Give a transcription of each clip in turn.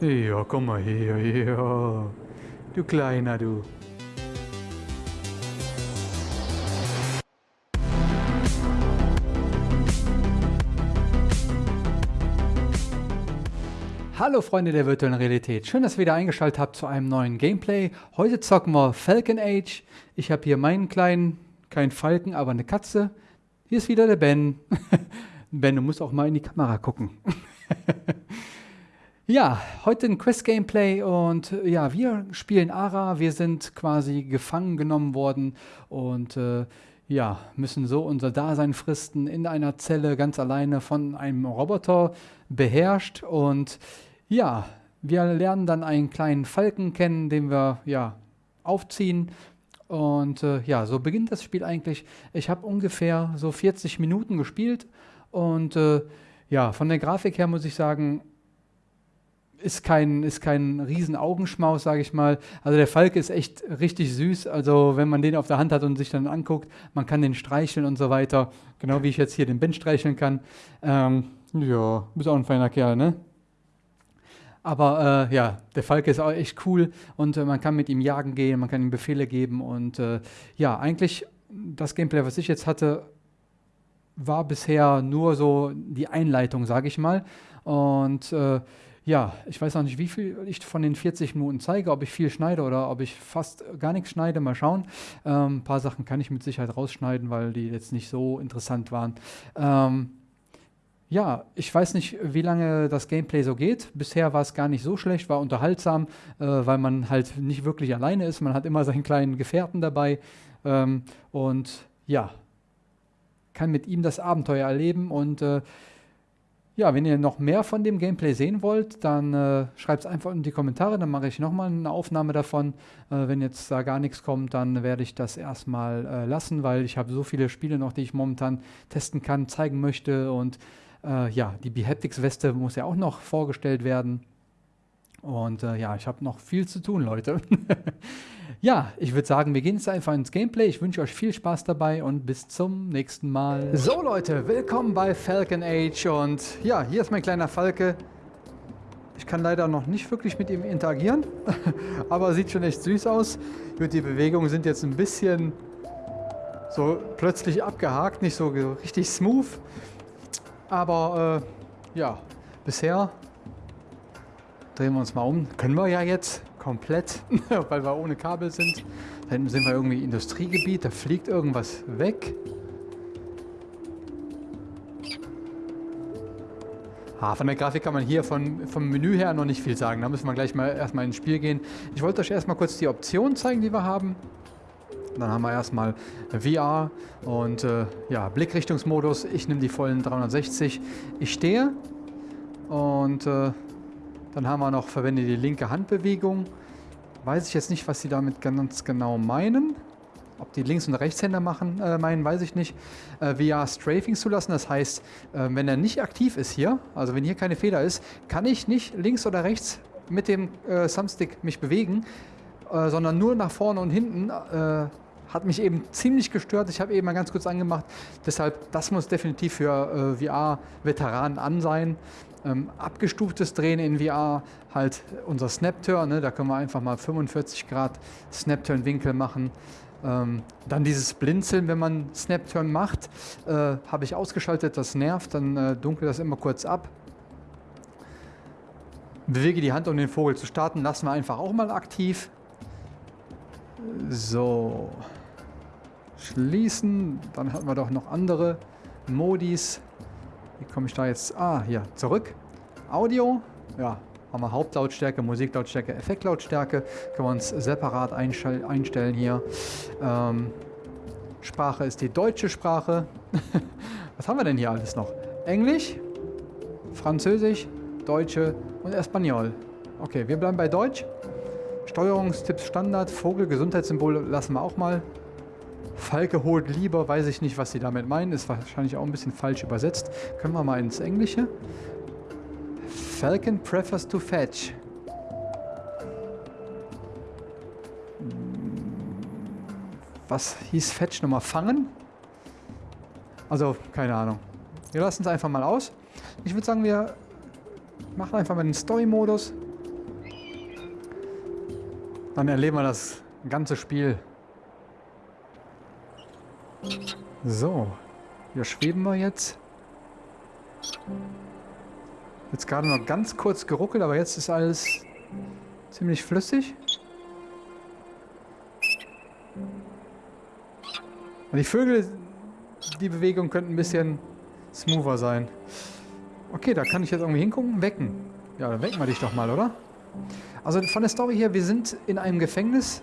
Ja, komm mal her, ja. Du Kleiner, du. Hallo Freunde der virtuellen Realität, schön, dass ihr wieder eingeschaltet habt zu einem neuen Gameplay. Heute zocken wir Falcon Age. Ich habe hier meinen kleinen, kein Falken, aber eine Katze. Hier ist wieder der Ben. ben, du musst auch mal in die Kamera gucken. ja, heute ein Quest-Gameplay und ja, wir spielen Ara. Wir sind quasi gefangen genommen worden und äh, ja, müssen so unser Dasein fristen in einer Zelle ganz alleine von einem Roboter beherrscht und ja, wir lernen dann einen kleinen Falken kennen, den wir ja aufziehen. Und äh, ja, so beginnt das Spiel eigentlich. Ich habe ungefähr so 40 Minuten gespielt und äh, ja, von der Grafik her muss ich sagen, ist kein, ist kein riesen Augenschmaus, sage ich mal. Also der Falke ist echt richtig süß. Also wenn man den auf der Hand hat und sich dann anguckt, man kann den streicheln und so weiter. Genau wie ich jetzt hier den Ben streicheln kann. Ähm, ja, bist auch ein feiner Kerl, ne? Aber äh, ja, der Falke ist auch echt cool und äh, man kann mit ihm jagen gehen, man kann ihm Befehle geben und äh, ja, eigentlich das Gameplay, was ich jetzt hatte, war bisher nur so die Einleitung, sage ich mal. Und äh, ja, ich weiß auch nicht, wie viel ich von den 40 Minuten zeige, ob ich viel schneide oder ob ich fast gar nichts schneide. Mal schauen. Ähm, ein paar Sachen kann ich mit Sicherheit rausschneiden, weil die jetzt nicht so interessant waren. Ähm, ja, ich weiß nicht, wie lange das Gameplay so geht. Bisher war es gar nicht so schlecht, war unterhaltsam, äh, weil man halt nicht wirklich alleine ist. Man hat immer seinen kleinen Gefährten dabei ähm, und ja, kann mit ihm das Abenteuer erleben. Und äh, ja, wenn ihr noch mehr von dem Gameplay sehen wollt, dann äh, schreibt es einfach in die Kommentare, dann mache ich nochmal eine Aufnahme davon. Äh, wenn jetzt da gar nichts kommt, dann werde ich das erstmal äh, lassen, weil ich habe so viele Spiele noch, die ich momentan testen kann, zeigen möchte und äh, ja, die Behaptics-Weste muss ja auch noch vorgestellt werden. Und äh, ja, ich habe noch viel zu tun, Leute. ja, ich würde sagen, wir gehen jetzt einfach ins Gameplay. Ich wünsche euch viel Spaß dabei und bis zum nächsten Mal. So, Leute, willkommen bei Falcon Age. Und ja, hier ist mein kleiner Falke. Ich kann leider noch nicht wirklich mit ihm interagieren, aber sieht schon echt süß aus. Gut, die Bewegungen sind jetzt ein bisschen so plötzlich abgehakt, nicht so richtig smooth. Aber äh, ja, bisher drehen wir uns mal um. Können wir ja jetzt komplett, weil wir ohne Kabel sind. Da hinten sind wir irgendwie Industriegebiet, da fliegt irgendwas weg. Ah, von der Grafik kann man hier von, vom Menü her noch nicht viel sagen. Da müssen wir gleich mal erstmal ins Spiel gehen. Ich wollte euch erstmal kurz die Optionen zeigen, die wir haben. Dann haben wir erstmal VR und äh, ja, Blickrichtungsmodus. Ich nehme die vollen 360. Ich stehe und äh, dann haben wir noch, verwende die linke Handbewegung. Weiß ich jetzt nicht, was sie damit ganz genau meinen. Ob die Links- und Rechtshänder machen, äh, meinen, weiß ich nicht. Äh, VR Strafing zulassen, das heißt, äh, wenn er nicht aktiv ist hier, also wenn hier keine Feder ist, kann ich nicht links oder rechts mit dem äh, Thumbstick mich bewegen, äh, sondern nur nach vorne und hinten äh, hat mich eben ziemlich gestört. Ich habe eben mal ganz kurz angemacht. Deshalb, das muss definitiv für äh, VR-Veteranen an sein. Ähm, abgestuftes Drehen in VR, halt unser Snap-Turn, ne? da können wir einfach mal 45 Grad Snap-Turn-Winkel machen. Ähm, dann dieses Blinzeln, wenn man Snap-Turn macht, äh, habe ich ausgeschaltet, das nervt, dann äh, dunkle das immer kurz ab. Bewege die Hand, um den Vogel zu starten, lassen wir einfach auch mal aktiv. So. Schließen. Dann hatten wir doch noch andere Modis. Wie komme ich da jetzt? Ah, hier, zurück. Audio. Ja, haben wir Hauptlautstärke, Musiklautstärke, Effektlautstärke. Können wir uns separat einstellen hier. Ähm, Sprache ist die deutsche Sprache. Was haben wir denn hier alles noch? Englisch, Französisch, Deutsche und Espanol. Okay, wir bleiben bei Deutsch. Steuerungstipps Standard, Vogel, Gesundheitssymbol lassen wir auch mal. Falke holt lieber, weiß ich nicht, was sie damit meinen. Ist wahrscheinlich auch ein bisschen falsch übersetzt. Können wir mal ins Englische. Falcon prefers to fetch. Was hieß Fetch nochmal? Fangen? Also, keine Ahnung. Wir lassen es einfach mal aus. Ich würde sagen, wir machen einfach mal den Story-Modus. Dann erleben wir das ganze Spiel. So, hier schweben wir jetzt. Jetzt gerade noch ganz kurz geruckelt, aber jetzt ist alles ziemlich flüssig. Und die Vögel, die Bewegung könnte ein bisschen smoother sein. Okay, da kann ich jetzt irgendwie hingucken. Wecken. Ja, dann wecken wir dich doch mal, oder? Also von der Story her, wir sind in einem Gefängnis.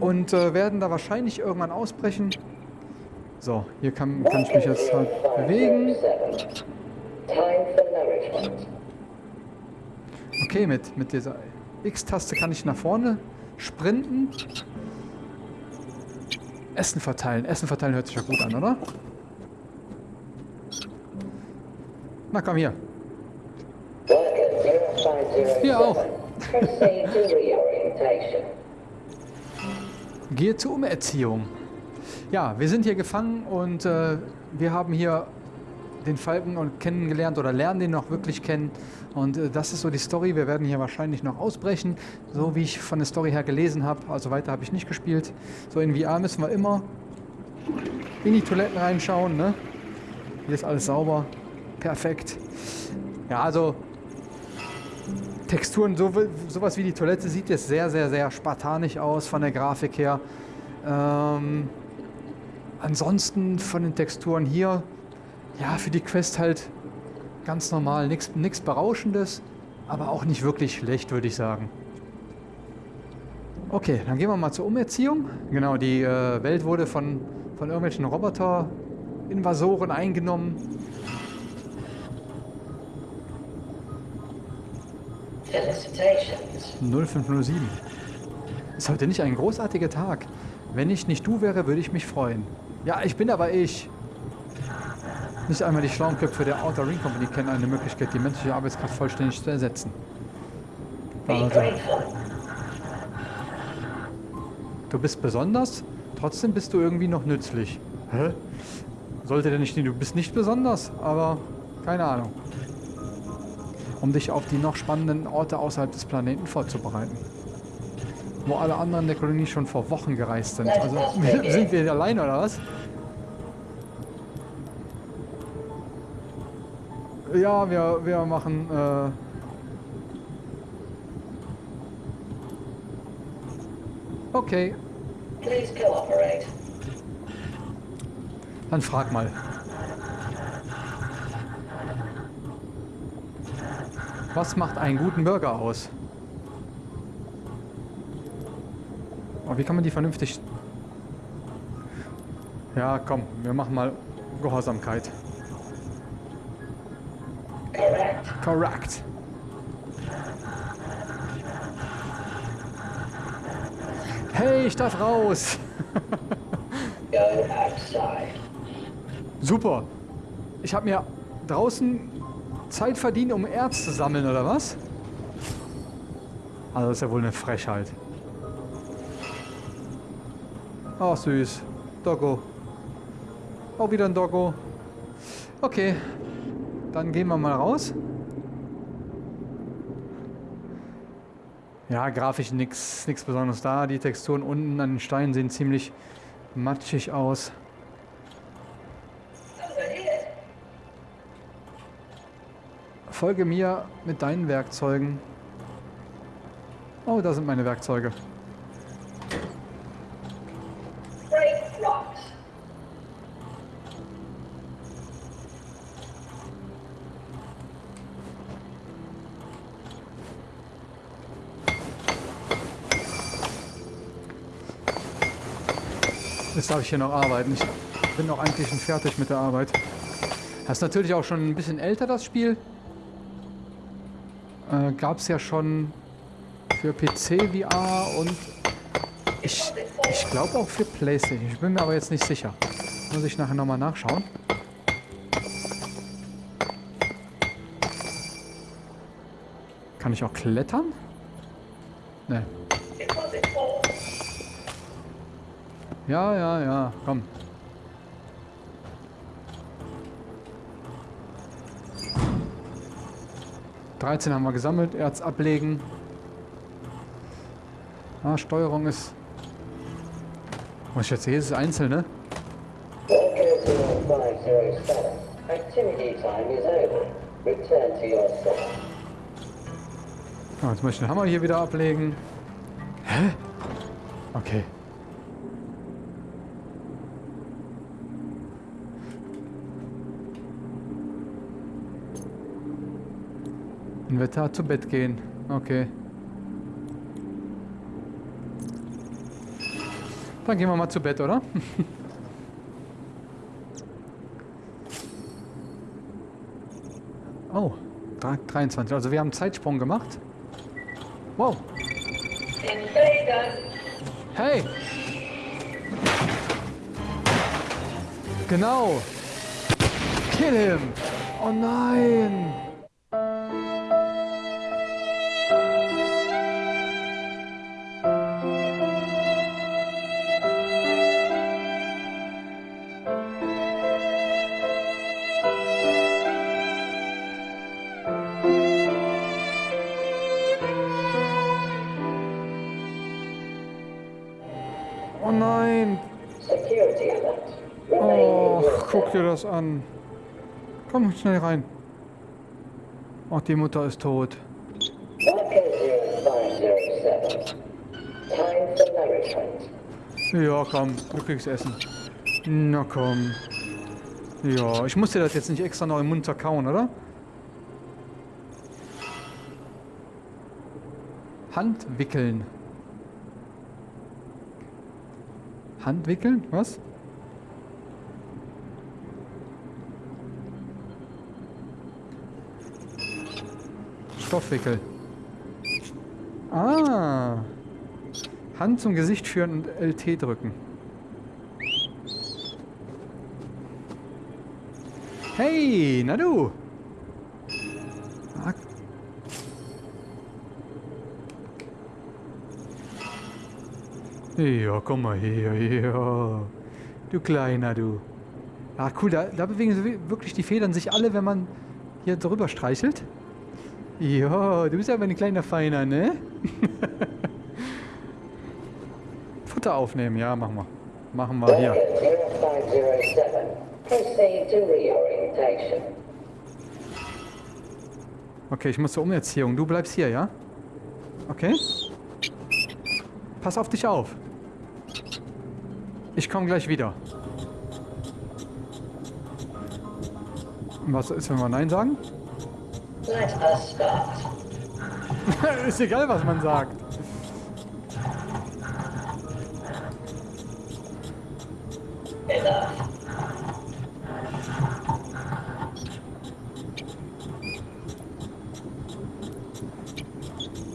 Und äh, werden da wahrscheinlich irgendwann ausbrechen. So, hier kann, kann ich mich jetzt halt bewegen. Okay, mit, mit dieser X-Taste kann ich nach vorne sprinten. Essen verteilen. Essen verteilen hört sich ja gut an, oder? Na komm hier. Hier auch. Gehe zur Umerziehung. Ja, wir sind hier gefangen und äh, wir haben hier den Falken kennengelernt oder lernen den noch wirklich kennen. Und äh, das ist so die Story. Wir werden hier wahrscheinlich noch ausbrechen, so wie ich von der Story her gelesen habe. Also weiter habe ich nicht gespielt. So in VR müssen wir immer in die Toiletten reinschauen. Ne? Hier ist alles sauber. Perfekt. Ja, also Texturen, so, sowas wie die Toilette sieht jetzt sehr, sehr, sehr spartanisch aus von der Grafik her. Ähm, ansonsten von den Texturen hier, ja, für die Quest halt ganz normal, nichts Berauschendes, aber auch nicht wirklich schlecht, würde ich sagen. Okay, dann gehen wir mal zur Umerziehung. Genau, die äh, Welt wurde von, von irgendwelchen Roboter-Invasoren eingenommen. 0507. Ist heute nicht ein großartiger Tag. Wenn ich nicht du wäre, würde ich mich freuen. Ja, ich bin aber ich. Nicht einmal die schlauen Köpfe der Outer Ring Company kennen eine Möglichkeit, die menschliche Arbeitskraft vollständig zu ersetzen. Also, du bist besonders, trotzdem bist du irgendwie noch nützlich. Hä? Sollte der nicht du bist nicht besonders, aber keine Ahnung. Um dich auf die noch spannenden Orte außerhalb des Planeten vorzubereiten. Wo alle anderen der Kolonie schon vor Wochen gereist sind. Also sind wir allein oder was? Ja, wir, wir machen äh, Okay, Please cooperate. dann frag mal. Was macht einen guten Burger aus? Oh, wie kann man die vernünftig... Ja, komm, wir machen mal Gehorsamkeit. Correct. Hey, ich darf raus. Super. Ich habe mir draußen Zeit verdient, um Erz zu sammeln, oder was? Also das ist ja wohl eine Frechheit. Ach süß. Doggo. Auch wieder ein Doggo. Okay. Dann gehen wir mal raus. Ja, grafisch nichts Besonderes da. Die Texturen unten an den Steinen sehen ziemlich matschig aus. Folge mir mit deinen Werkzeugen. Oh, da sind meine Werkzeuge. Jetzt darf ich hier noch arbeiten. Ich bin auch eigentlich schon fertig mit der Arbeit. Das ist natürlich auch schon ein bisschen älter, das Spiel. Äh, Gab es ja schon für PC VR und ich, ich glaube auch für Playstation. Ich bin mir aber jetzt nicht sicher. Muss ich nachher nochmal nachschauen. Kann ich auch klettern? Ne. Ja, ja, ja, komm. 13 haben wir gesammelt. Erz ablegen. Ah, Steuerung ist... Was ich jetzt sehe, ist es einzeln, ne? Worker 0507. Activity time is over. Return to your cell. Ah, jetzt muss ich den Hammer hier wieder ablegen. Hä? Okay. Inventar zu Bett gehen. Okay. Dann gehen wir mal zu Bett, oder? oh, 23. Also wir haben einen Zeitsprung gemacht. Wow. Hey! Genau! Kill him! Oh nein! Oh nein! Oh, guck dir das an. Komm schnell rein. Oh, die Mutter ist tot. Worker 0507. Time for nourishment. Ja, komm, du kriegst Essen. Na komm. Ja, ich muss dir das jetzt nicht extra noch im Mund zerkauen, oder? Hand Hand wickeln? Was? Stoffwickel. Ah. Hand zum Gesicht führen und LT drücken. Hey, na du. Ah. Ja, komm mal her, ja. Du Kleiner, du. Ah, cool, da, da bewegen sich wirklich die Federn sich alle, wenn man hier drüber streichelt. Ja, du bist aber ein kleiner Feiner, ne? Futter aufnehmen, ja, machen wir. Machen wir hier. Worker 0507. Proceed to reorientation. Okay, ich muss zur Umerziehung. Du bleibst hier, ja? Okay. Pass auf dich auf. Ich komme gleich wieder. Was ist, wenn wir Nein sagen? Ist egal, was man sagt.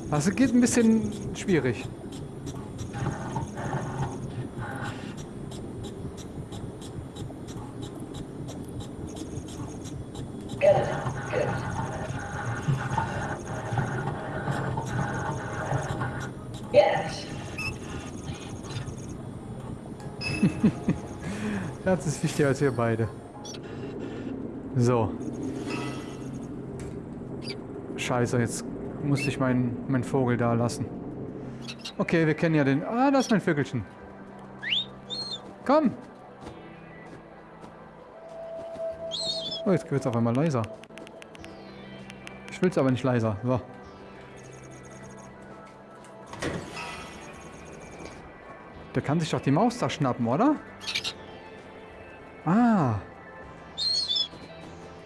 Das geht ein bisschen schwierig. Herz ist wichtiger als wir beide. So. Scheiße, jetzt musste ich meinen mein Vogel da lassen. Okay, wir kennen ja den... Ah, da ist mein Vögelchen. Komm! Oh, jetzt wird es auf einmal leiser. Ich will es aber nicht leiser. So. Der kann sich doch die Maus da schnappen, oder? Ah.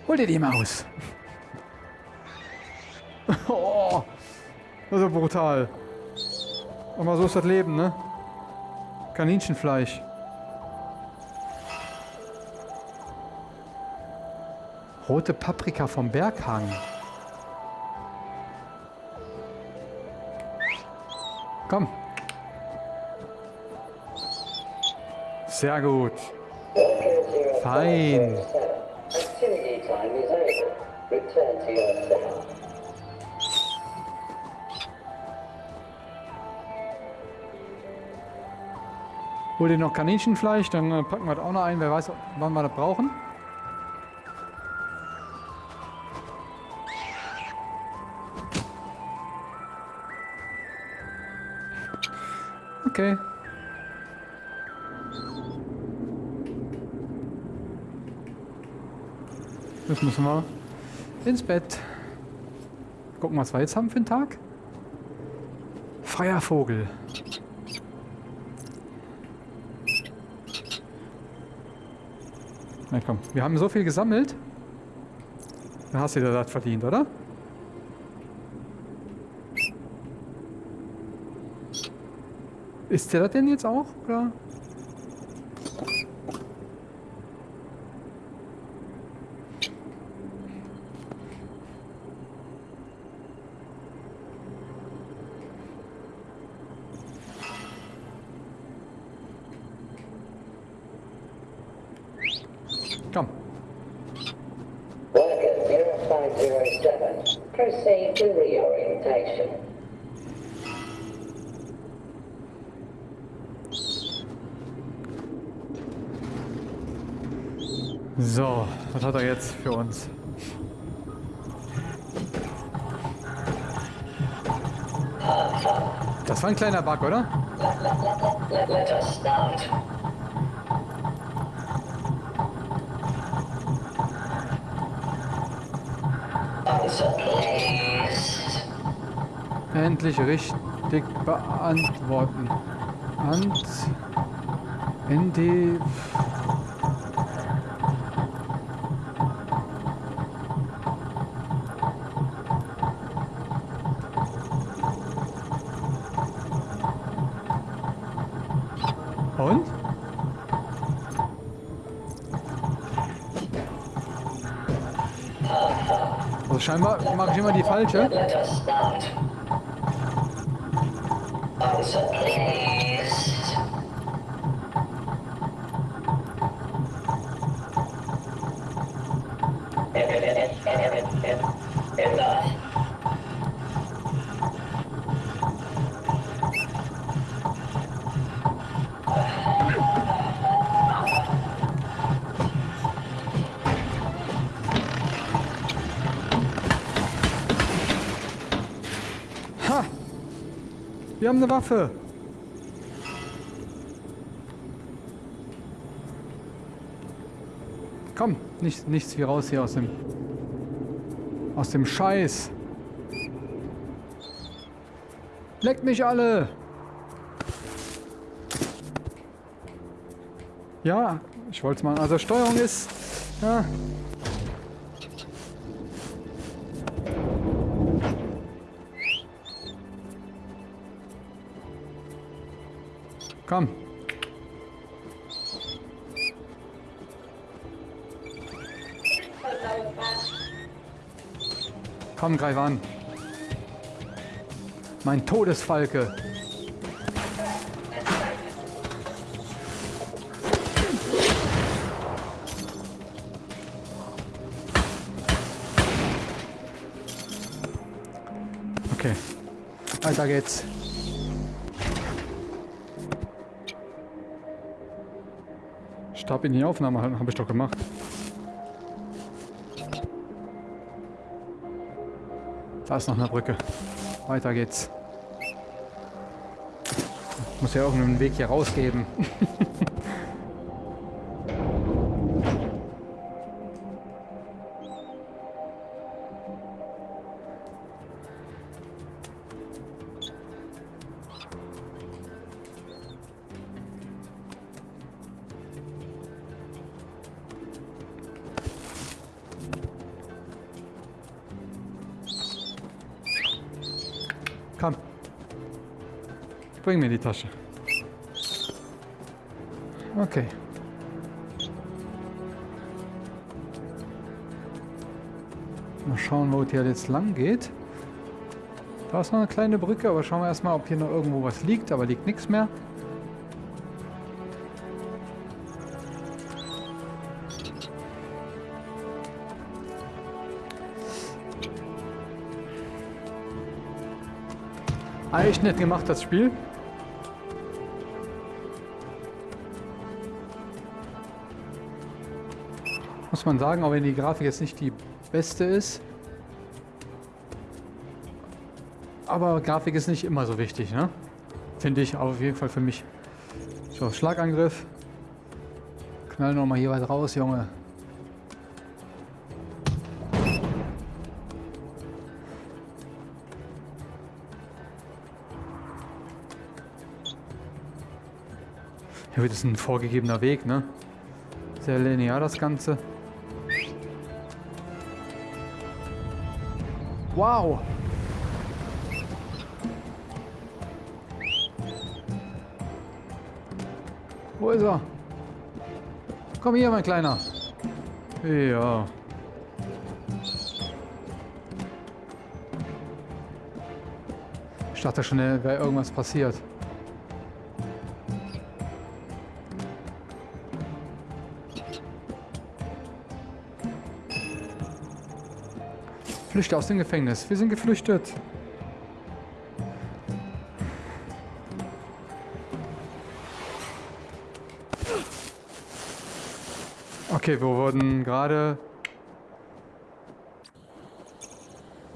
Hol dir die Maus. oh, das ist ja brutal. Aber so ist das Leben, ne? Kaninchenfleisch. Rote Paprika vom Berghang. Komm. Sehr gut. Fein. Hol dir noch Kaninchenfleisch, dann äh, packen wir das auch noch ein. Wer weiß, wann wir das brauchen. Okay. Jetzt müssen wir ins Bett. Gucken, was wir jetzt haben für einen Tag. Freier Vogel. Na komm, wir haben so viel gesammelt. Dann hast du dir das verdient, oder? Ist der das denn jetzt auch? Oder? Komm. Worker 0507, proceed to reorientation. So, was hat er jetzt für uns? Das war ein kleiner Bug, oder? Endlich richtig beantworten. Ant. ND. Und? Also scheinbar mache ich immer die falsche. Wir haben eine Waffe. Komm, nicht, nichts wie raus hier aus dem aus dem Scheiß. Leckt mich alle. Ja, ich wollte es mal. Also Steuerung ist ja, Komm. Komm, greif an. Mein Todesfalke. Okay. Weiter geht's. Stab in die Aufnahme halten, habe ich doch gemacht. Da ist noch eine Brücke. Weiter geht's. Muss ja irgendeinen Weg hier rausgeben. Bring mir die Tasche. Okay. Mal schauen, wo es hier jetzt lang geht. Da ist noch eine kleine Brücke, aber schauen wir erstmal, ob hier noch irgendwo was liegt. Aber liegt nichts mehr. Echt nett gemacht, das Spiel. Muss man sagen, auch wenn die Grafik jetzt nicht die beste ist. Aber Grafik ist nicht immer so wichtig, ne? Finde ich auf jeden Fall für mich. So, Schlagangriff. Knall nochmal hier weit raus, Junge. Ja, das ist ein vorgegebener Weg, ne? Sehr linear das Ganze. Wow! Wo ist er? Komm hier, mein Kleiner. Ja. Ich dachte schon, wäre irgendwas passiert. Flüchte aus dem Gefängnis. Wir sind geflüchtet. Okay, wir wurden gerade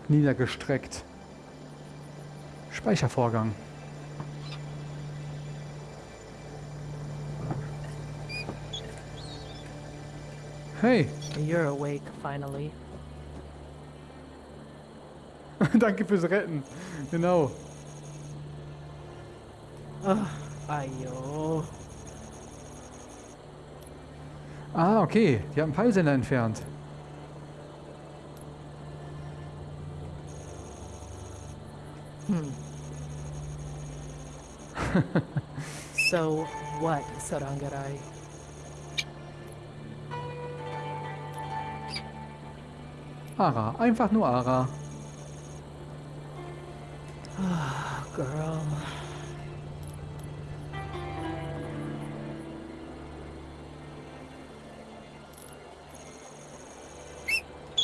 niedergestreckt. Speichervorgang. Hey, You're awake finally. danke fürs Retten. Genau. Ayo. Ah, okay. Die haben Peilsender entfernt. So what, Sarangarai? Ara, einfach nur Ara. Girl.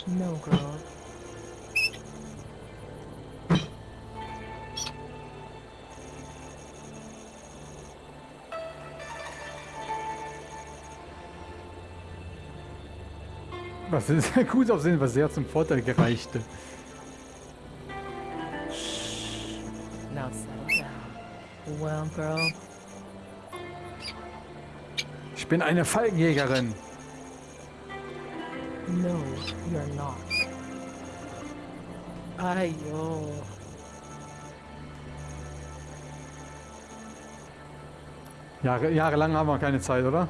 No, girl. Was ist gut aussehen, was sehr zum Vorteil gereichte. Girl, Ich bin eine Falkenjägerin. no, you're not. Ayo. Jahre, jahrelang haben wir keine Zeit, oder?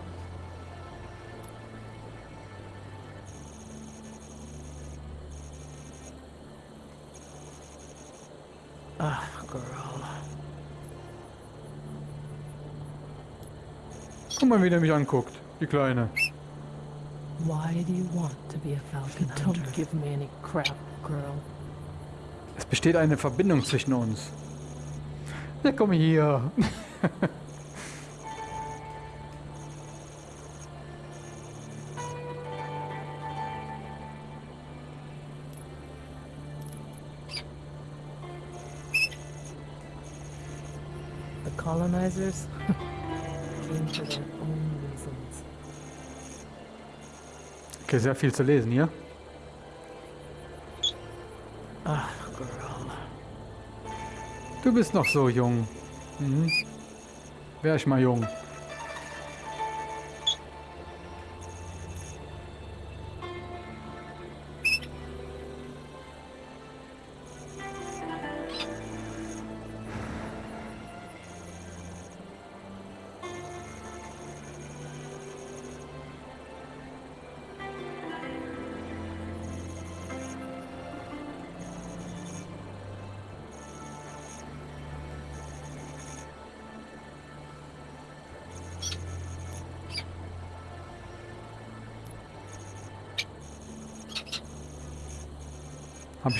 Mal, wie der mich anguckt. Die Kleine. Why do you want to be a falcon hunter? Don't give me any crap, girl. Es besteht eine Verbindung zwischen uns. Ja, komm hier. The colonizers Okay, sehr viel zu lesen hier. Girl. Du bist noch so jung. Mhm. Wär ich mal jung.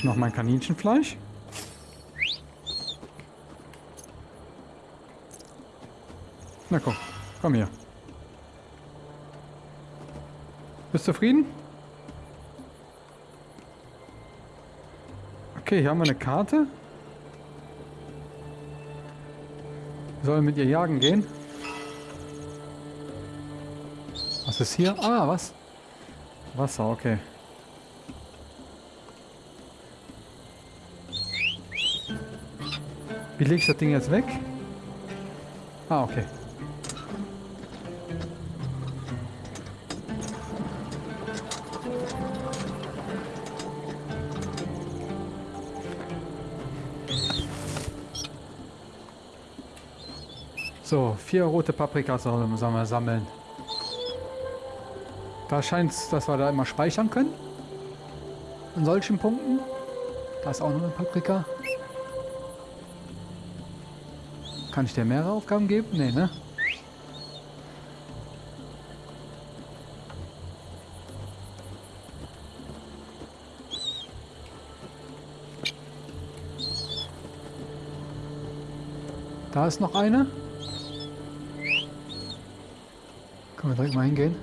Noch mein Kaninchenfleisch? Na komm, komm hier. Bist du zufrieden? Okay, hier haben wir eine Karte. Sollen mit ihr jagen gehen. Was ist hier? Ah, was? Wasser, okay. Wie lege ich das Ding jetzt weg? Ah, okay. So, vier rote Paprikas sollen wir sammeln. Da scheint es, dass wir da immer speichern können. An solchen Punkten. Da ist auch noch eine Paprika. Kann ich dir mehrere Aufgaben geben? Nee, ne? Da ist noch eine. Können wir direkt mal hingehen?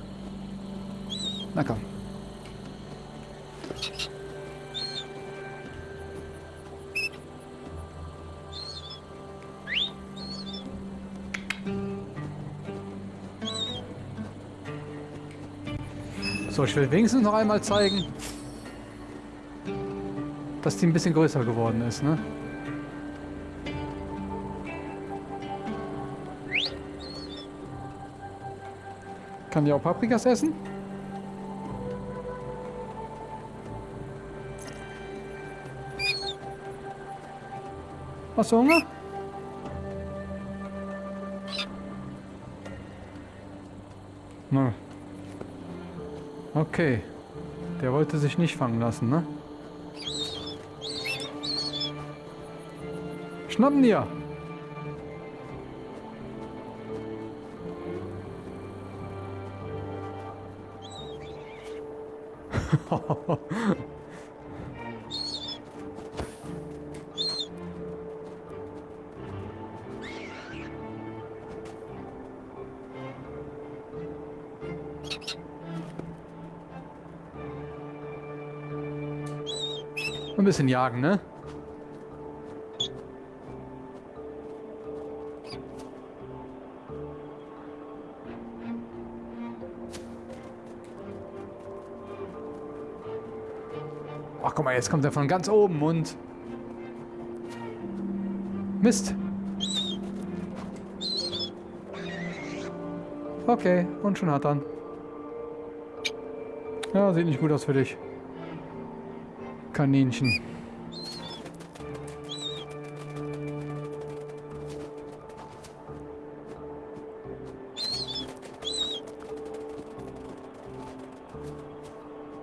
Na komm. So, ich will wenigstens noch einmal zeigen, dass die ein bisschen größer geworden ist, ne? Kann die auch Paprikas essen? Hast du Hunger? Okay. Der wollte sich nicht fangen lassen, ne? Schnappen dir! Ein bisschen jagen, ne? Ach, guck mal, jetzt kommt er von ganz oben und... Mist. Okay, und schon hat er. Ja, sieht nicht gut aus für dich. Kaninchen.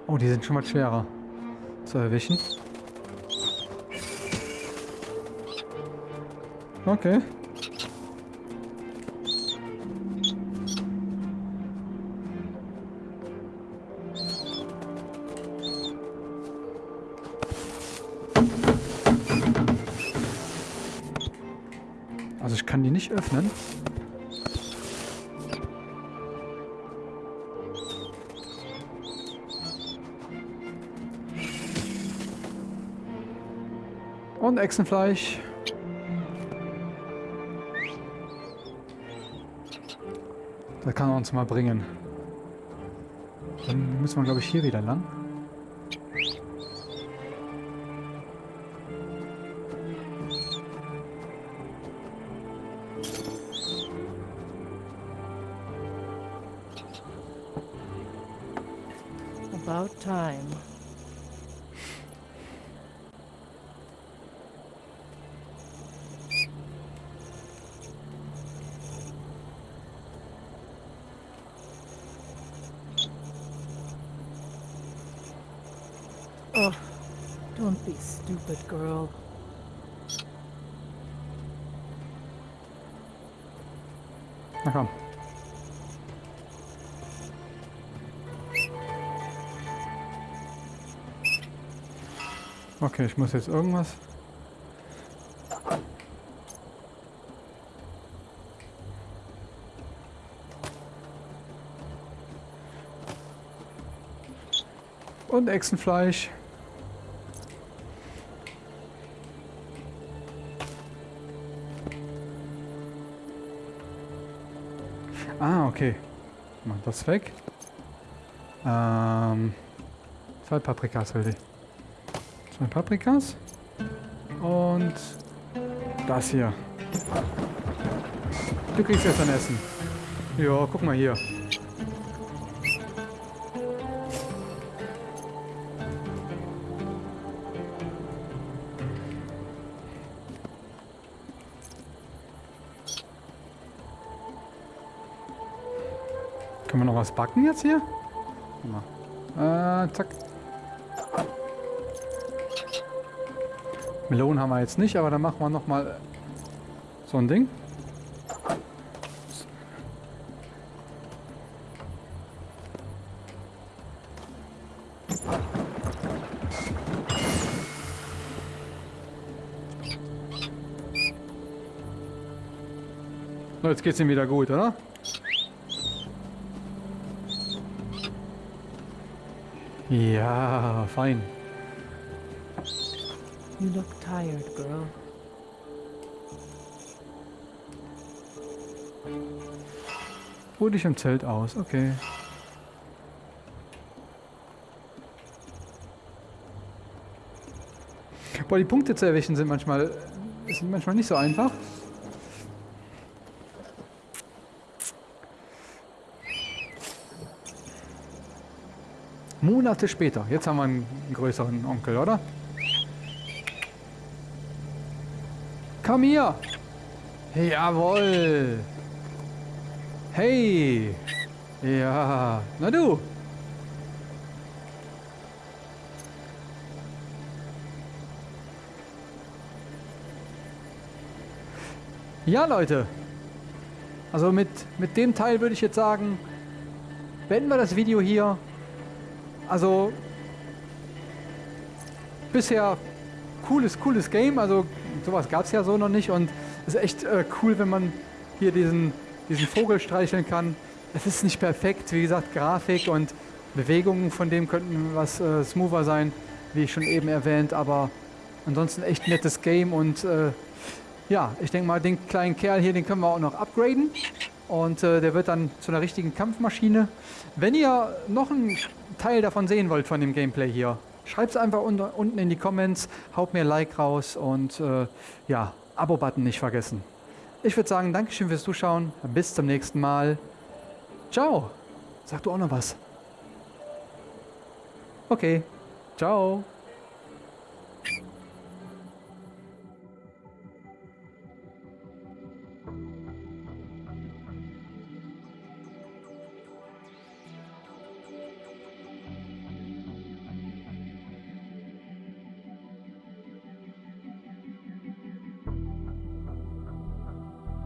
Oh, die sind schon mal schwerer zu erwischen. Okay. Öffnen. Und Echsenfleisch. Das kann er uns mal bringen. Dann müssen wir, glaube ich, hier wieder lang. About time. Oh, don't be stupid, girl. Komm. Okay, ich muss jetzt irgendwas. Und Echsenfleisch. Ah, okay. Mach das weg. Ähm, zwei Paprikas will ich. Zwei Paprikas. Und das hier. Du kriegst jetzt ein Essen. Ja, guck mal hier. Können wir noch was backen jetzt hier? Äh, zack. Melonen haben wir jetzt nicht, aber dann machen wir noch mal so ein Ding. So, jetzt geht's ihm wieder gut, oder? Ja, fein. You look tired, girl. Ruh dich im Zelt aus, okay. Boah, die Punkte zu erwischen sind manchmal, sind manchmal nicht so einfach. Monate später. Jetzt haben wir einen größeren Onkel, oder? Komm hier! Jawohl! Hey! Ja, na du! Ja, Leute. Also mit, mit dem Teil würde ich jetzt sagen, beenden wir das Video hier. Also bisher cooles, cooles Game. Also sowas gab es ja so noch nicht und es ist echt äh, cool, wenn man hier diesen, diesen Vogel streicheln kann. Es ist nicht perfekt, wie gesagt, Grafik und Bewegungen von dem könnten was äh, smoother sein, wie ich schon eben erwähnt, aber ansonsten echt nettes Game und äh, ja, ich denke mal, den kleinen Kerl hier, den können wir auch noch upgraden und äh, der wird dann zu einer richtigen Kampfmaschine. Wenn ihr noch einen Teil davon sehen wollt von dem Gameplay hier, schreibt es einfach unter, unten in die Comments, haut mir ein Like raus und äh, ja, Abo-Button nicht vergessen. Ich würde sagen, Dankeschön fürs Zuschauen, bis zum nächsten Mal. Ciao. Sag du auch noch was. Okay. Ciao.